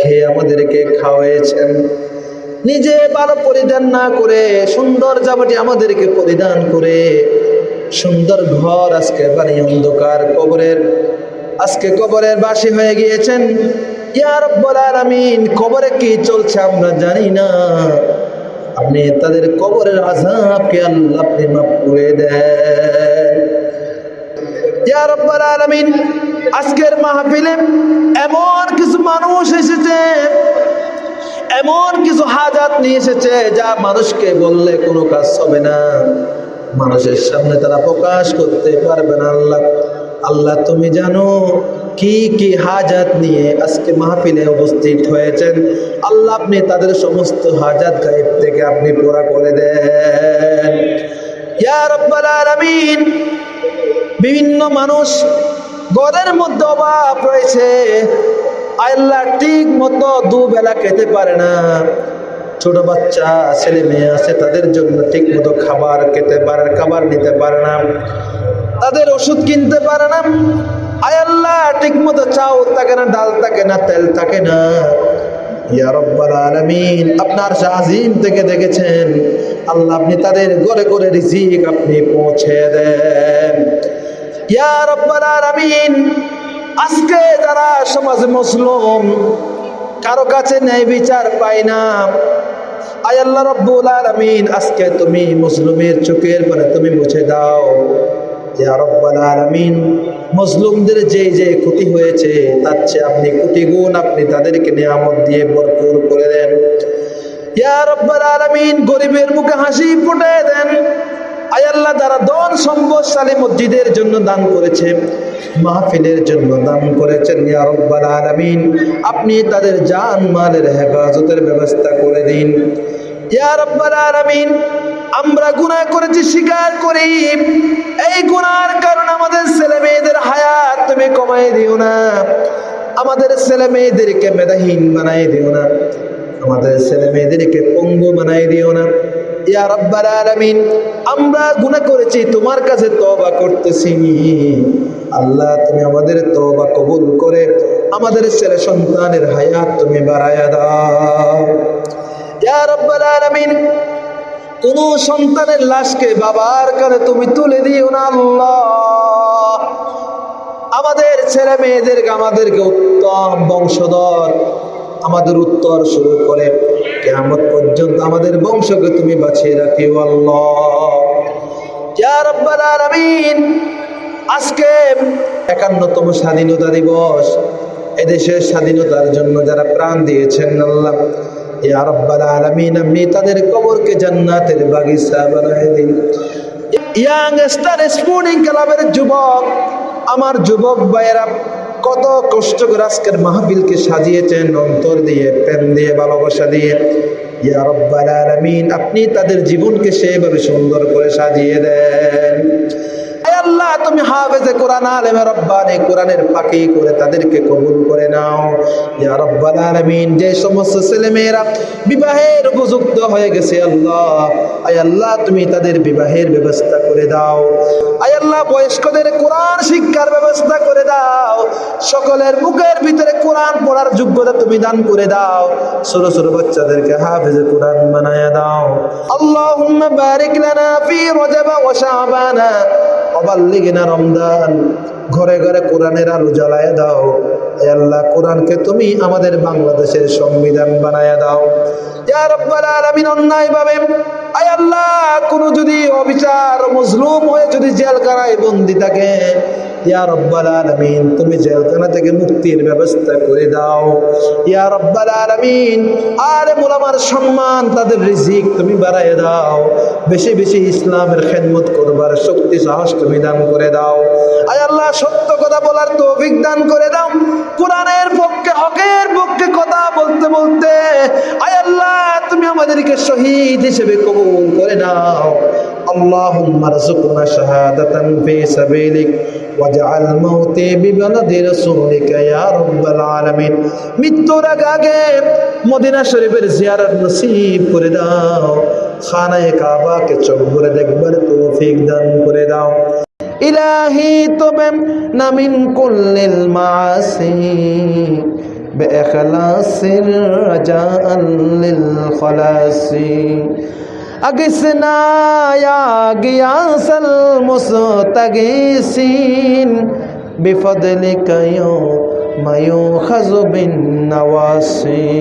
খেয়ে আমাদেরকে খাওয়াইছেন। নিজে ভালো পরিধান না করে, সুন্দর জামাটি আমাদেরকে পরিধান করে, সুন্দর ঘর আজকে বানিয়ে অন্ধকার কবরের, আজকে কবরের বাসী হয়ে গিয়েছেন। ইয়া রব্বুল আলামিন, কবরে কি চলছে আমরা জানি না। আপনি তাদের কবরের আযাবকে আল্লাহ আপনি মাফ করে দেন। ইয়া রব্বুল আলামিন, আজকের মাহফিলে এমন কিছু মানুষ এসেছে এমন কিছু হাজাত নিয়ে এসেছে যা মানুষকে বললে কোনো কাজ হবে না। মানুষের সামনে তারা প্রকাশ করতে পারবে না আল্লাহ। আল্লাহ, তুমি জানো কি কি হাজাত নিয়ে আজকে মাহফিলে উপস্থিত হয়েছেন? আল্লাহ, আপনি তাদের সমস্ত হাজাত গায়েব থেকে আপনি পুরা করে দেন। বিভিন্ন মানুষ ঘরের মধ্যে অভাব রয়েছে। আল্লাহ ঠিক মতো দুবেলা খেতে পারে না। ছোট বাচ্চা, ছেলে মেয়ে আছে, তাদের জন্য ঠিক মতো খাবার খেতে পারে, খাবার নিতে পারে না। তাদের ওষুধ কিনতে পারে না। আয় আল্লাহ, ঠিক মতো চাউল থাকে না, ডাল থাকে না, তেল থাকে না। আপনার থেকে দেখেছেন, আল্লাহ আপনি তাদের রিজিক আপনি পৌঁছে দেন। আলামিন আজকে যারা সমাজে মুসলিম, কারও কাছে ন্যায় বিচার পায় না। আয় আল্লাহ রব্বুল আলামিন, আজকে তুমি মুসলিমের চোখের পরে তুমি মুছে দাও। ইয়া রব্বাল আলামিন, মুসলিমদের যে যে ক্ষতি হয়েছে, তার চেয়ে আপনি কোটি গুণ আপনি তাদেরকে নিয়ামত দিয়ে ভরপুর করে দেন। ইয়া রব্বাল আলামিন, গরিবের মুখে হাসি ফুটে দেন। আয় আল্লাহ যারা দন সম্পদশালী মসজিদের জন্য দান করেছে, মাহফিলের জন্য দান করেছেন, ইয়া রব্বাল আলামিন। আপনি তাদের জান, মালের হেফাজতের ব্যবস্থা করে দিন। ইয়া রব্বাল আলামিন, আমরা গুনাহ করেছি, স্বীকার করি। এই গুনার কারণ আমাদের ছেলে মেয়েদের হায়াত তুমি কমাই দিও না। আমাদের ছেলে মেয়েদেরকে মেধাহীন বানাই দিও না। আমাদের ছেলে মেয়েদেরকে পঙ্গু বানাই দিও না। ইয়া রব্বাল আলামিন, আমরা গুনাহ করেছি, তোমার কাছে তওবা করতেছি আল্লাহ, তুমি আমাদের তওবা কবুল করে আমাদের ছেলে সন্তানের হায়াত তুমি বাড়ায়া দাও। ইয়া রব্বাল আলামিন, কোন সন্তানের লাশকে বাবার কানে তুমি তুলে দিও না আল্লাহ। আমাদের ছেলে মেয়েদেরকে, আমাদেরকে উত্তম বংশধর আমাদের উত্তর শুরু করে কেমন পর্যন্ত আমাদের বংশকে তুমি বাঁচিয়ে রাখিও আল্লাহ। আজকে একান্নতম স্বাধীনতা দিবস। এদেশের স্বাধীনতার জন্য যারা প্রাণ দিয়েছেন আল্লাহ তাদের কবরকে জান্নাতের বাগিচা ইয়াং স্টার ক্লাবের যুবক, আমার যুবক ভাইয়েরা কত কষ্ট করে আজকের মাহফিলকে সাজিয়েছেন, অন্তর দিয়ে, প্রেম দিয়ে, ভালোবাসা দিয়ে। ইয়া রব্বাল আলামিন, আপনি তাদের জীবনকে সেভাবে সুন্দর করে সাজিয়ে দেন। আল্লাহ, তুমি হাফেজে কোরআন আলেমে রব্বানি, কোরআনের ফাঁকি করে তাদেরকে কবুল করে নাও। ইয়া রব্বাল আলামিন, যে সমস্ত ছেলেমেয়েরা বিবাহের উপযুক্ত হয়ে গেছে, আল্লাহ, আয় আল্লাহ, তুমি তাদের বিবাহের ব্যবস্থা করে দাও। আয় আল্লাহ, বয়স্কদের কোরআন শিক্ষার ব্যবস্থা করে দাও। সকলের বুকের ভিতরে কোরআন পড়ার যোগ্যতা তুমি দান করে দাও। ছোট ছোট বাচ্চাদেরকে হাফেজে কোরআন বানায়া দাও। আল্লাহুম্মা বারিক লানা ফি রজব ওয়া শাবানা। অবাল্লিগিনা রমদান ঘরে ঘরে কোরআনের আলো জ্বালায় দাও। আল্লাহ, কোরআনকে তুমি আমাদের বাংলাদেশের সংবিধান বানায় দাও। কোনো যদি অবিচার মজলুম হয়ে যদি বন্দি থাকে তুমি থেকে মুক্তির ব্যবস্থা করে দাও। আর সম্মান, তাদের রিজিক তুমি বাড়ায় দাও। বেশি বেশি ইসলামের খেদমত করবার শক্তি, সাহস তুমি দান করে দাও। আয় আল্লাহ, সত্য কথা বলার তৌফিক দান করে দাও। আমাদেরকে শহীদ হিসেবে কবুল করে নাও اللهم ارزقنا شهادة في سبيلك واجعل موتي ببلد رسولك يا رب العالمين মৃত্যুর আগে আগে মদিনা শরীফের জিয়ারত নসিব করে দাও খানায়ে কাবাকে চোখ ভরে দেখবার তৌফিক দান করে দাও ইলাহি তবে নামিন কুল্লিল মাসি بإخلاص رجاء للخلاص. أقسنا يا قياس المستغيثين بفضلك يوم يؤخذ بالنواصي